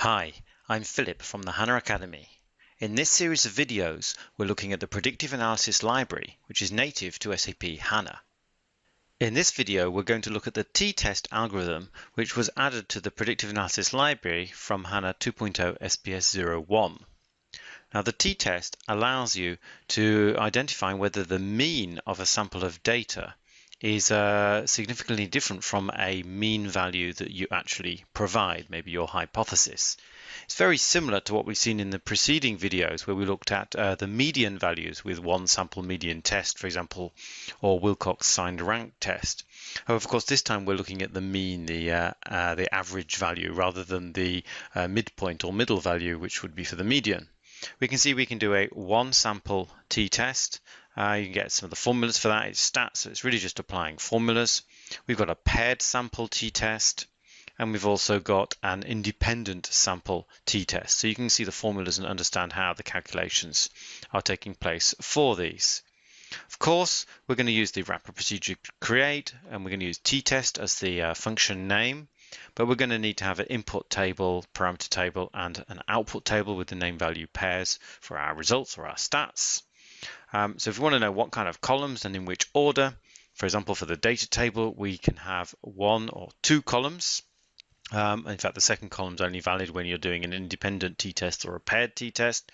Hi, I'm Philip from the HANA Academy. In this series of videos, we're looking at the Predictive Analysis Library, which is native to SAP HANA. In this video, we're going to look at the t-test algorithm, which was added to the Predictive Analysis Library from HANA 2.0 SPS 01. Now, the t-test allows you to identify whether the mean of a sample of data is uh, significantly different from a mean value that you actually provide, maybe your hypothesis. It's very similar to what we've seen in the preceding videos where we looked at uh, the median values with one sample median test, for example, or Wilcox signed rank test. However, of course, this time we're looking at the mean, the uh, uh, the average value, rather than the uh, midpoint or middle value, which would be for the median. We can see we can do a one sample t-test uh, you can get some of the formulas for that. It's stats, so it's really just applying formulas. We've got a paired sample t-test, and we've also got an independent sample t-test. So you can see the formulas and understand how the calculations are taking place for these. Of course, we're going to use the wrapper procedure create, and we're going to use t-test as the uh, function name. But we're going to need to have an input table, parameter table, and an output table with the name value pairs for our results or our stats. Um, so if we want to know what kind of columns and in which order, for example, for the data table, we can have one or two columns. Um, in fact, the second column is only valid when you're doing an independent t-test or a paired t-test.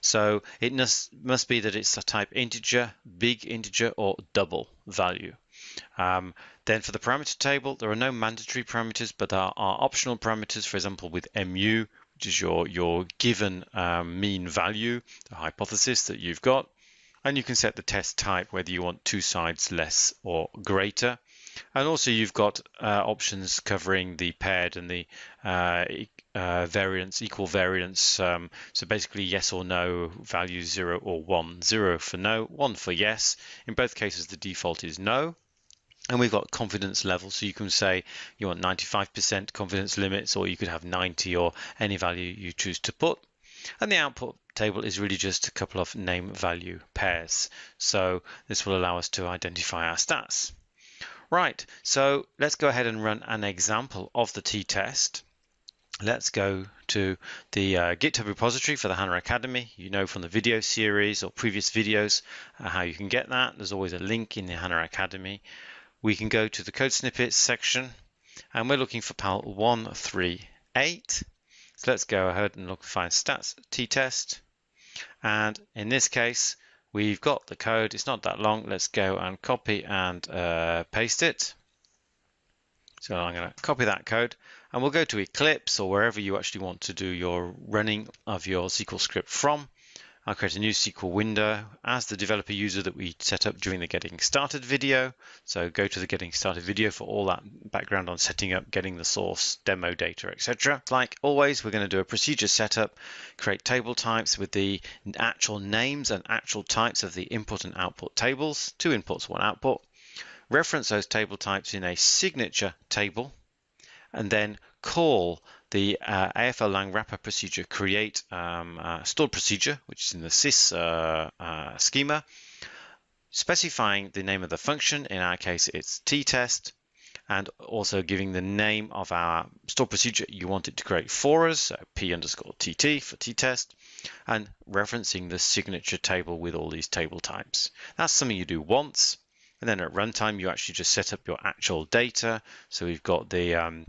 So it must, must be that it's a type integer, big integer, or double value. Um, then for the parameter table, there are no mandatory parameters, but there are optional parameters, for example, with mu, which is your, your given um, mean value, the hypothesis that you've got. And you can set the test type, whether you want two sides less or greater. And also you've got uh, options covering the paired and the uh, uh, variance, equal variance. Um, so basically yes or no, value zero or one. Zero for no, one for yes. In both cases, the default is no. And we've got confidence level, So you can say you want 95% confidence limits, or you could have 90 or any value you choose to put. And the output table is really just a couple of name value pairs. So this will allow us to identify our stats. Right, so let's go ahead and run an example of the t-test. Let's go to the uh, GitHub repository for the HANA Academy. You know from the video series or previous videos uh, how you can get that. There's always a link in the HANA Academy. We can go to the code snippets section and we're looking for PAL 138 so let's go ahead and look find stats t-test. And in this case, we've got the code. It's not that long. Let's go and copy and uh, paste it. So I'm going to copy that code and we'll go to Eclipse or wherever you actually want to do your running of your SQL script from. I'll create a new SQL window as the developer user that we set up during the getting started video. So go to the getting started video for all that background on setting up, getting the source, demo data, etc. Like always, we're going to do a procedure setup, create table types with the actual names and actual types of the input and output tables, two inputs, one output. Reference those table types in a signature table and then call the uh, AFL lang wrapper procedure create um, uh, stored procedure, which is in the sys uh, uh, schema, specifying the name of the function. In our case, it's t-test, and also giving the name of our stored procedure you want it to create for us, so p underscore tt for t-test, and referencing the signature table with all these table types. That's something you do once, and then at runtime, you actually just set up your actual data. So we've got the um,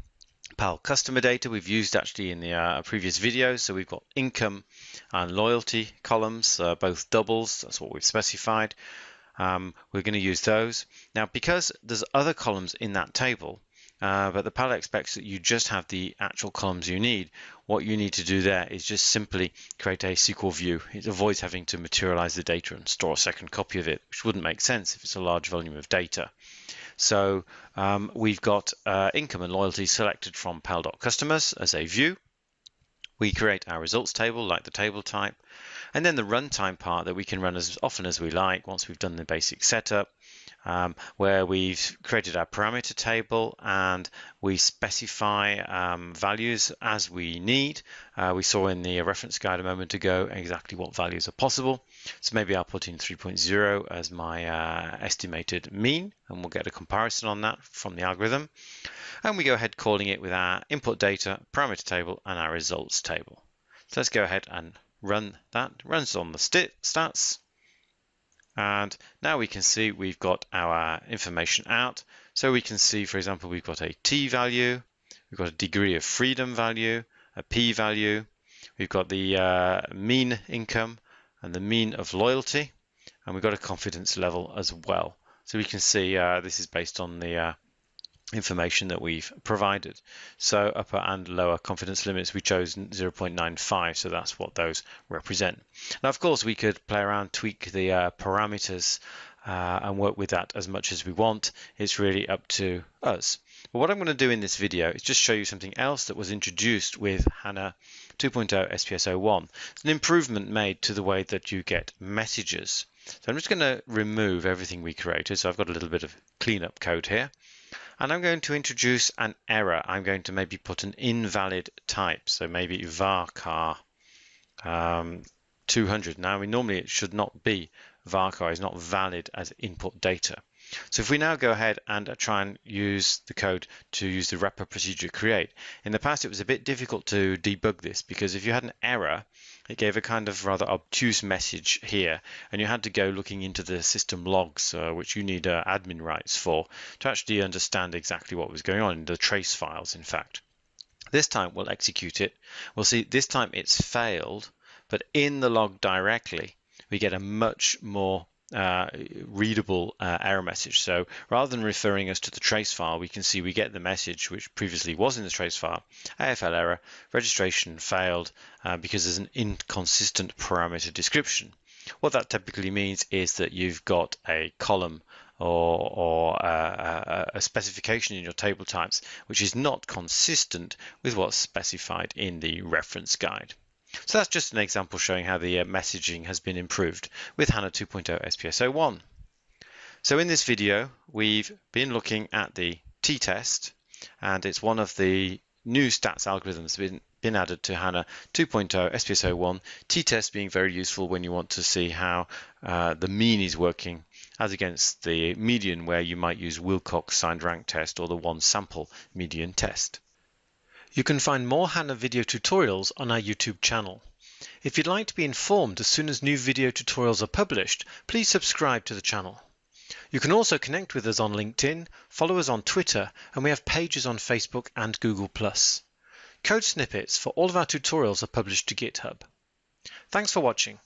PAL customer data we've used actually in the uh, previous video. So we've got income and loyalty columns, uh, both doubles. That's what we've specified. Um, we're going to use those. Now, because there's other columns in that table, uh, but the PAL expects that you just have the actual columns you need. What you need to do there is just simply create a SQL view. It avoids having to materialize the data and store a second copy of it, which wouldn't make sense if it's a large volume of data. So um, we've got uh, income and loyalty selected from pal.customers as a view. We create our results table like the table type, and then the runtime part that we can run as often as we like once we've done the basic setup. Um, where we've created our parameter table and we specify um, values as we need. Uh, we saw in the reference guide a moment ago exactly what values are possible. So maybe I'll put in 3.0 as my uh, estimated mean and we'll get a comparison on that from the algorithm. And we go ahead calling it with our input data, parameter table and our results table. So let's go ahead and run that. Runs on the stats and now we can see we've got our information out. So we can see, for example, we've got a t value, we've got a degree of freedom value, a p value, we've got the uh, mean income and the mean of loyalty, and we've got a confidence level as well. So we can see uh, this is based on the uh, information that we've provided. So upper and lower confidence limits, we chose 0.95, so that's what those represent. Now, of course, we could play around, tweak the uh, parameters uh, and work with that as much as we want. It's really up to us. But what I'm going to do in this video is just show you something else that was introduced with HANA 2.0 SPS01. It's an improvement made to the way that you get messages. So I'm just going to remove everything we created. So I've got a little bit of cleanup code here. And I'm going to introduce an error. I'm going to maybe put an invalid type. So maybe varchar um, 200. Now, we normally it should not be varchar is not valid as input data. So if we now go ahead and try and use the code to use the wrapper procedure create, in the past it was a bit difficult to debug this because if you had an error, it gave a kind of rather obtuse message here and you had to go looking into the system logs, uh, which you need uh, admin rights for, to actually understand exactly what was going on in the trace files, in fact. This time we'll execute it. We'll see this time it's failed, but in the log directly, we get a much more uh, readable uh, error message. So rather than referring us to the trace file, we can see we get the message which previously was in the trace file, AFL error, registration failed uh, because there's an inconsistent parameter description. What that typically means is that you've got a column or, or a, a, specification in your table types which is not consistent with what's specified in the reference guide. So that's just an example showing how the uh, messaging has been improved with HANA 2.0 SPS01. So in this video, we've been looking at the t-test, and it's one of the new stats algorithms been, been added to HANA 2.0 SPS01, t-test being very useful when you want to see how uh, the mean is working as against the median where you might use Wilcox signed rank test or the one sample median test. You can find more HANA video tutorials on our YouTube channel. If you'd like to be informed as soon as new video tutorials are published, please subscribe to the channel. You can also connect with us on LinkedIn, follow us on Twitter, and we have pages on Facebook and Google+. Code snippets for all of our tutorials are published to GitHub. Thanks for watching.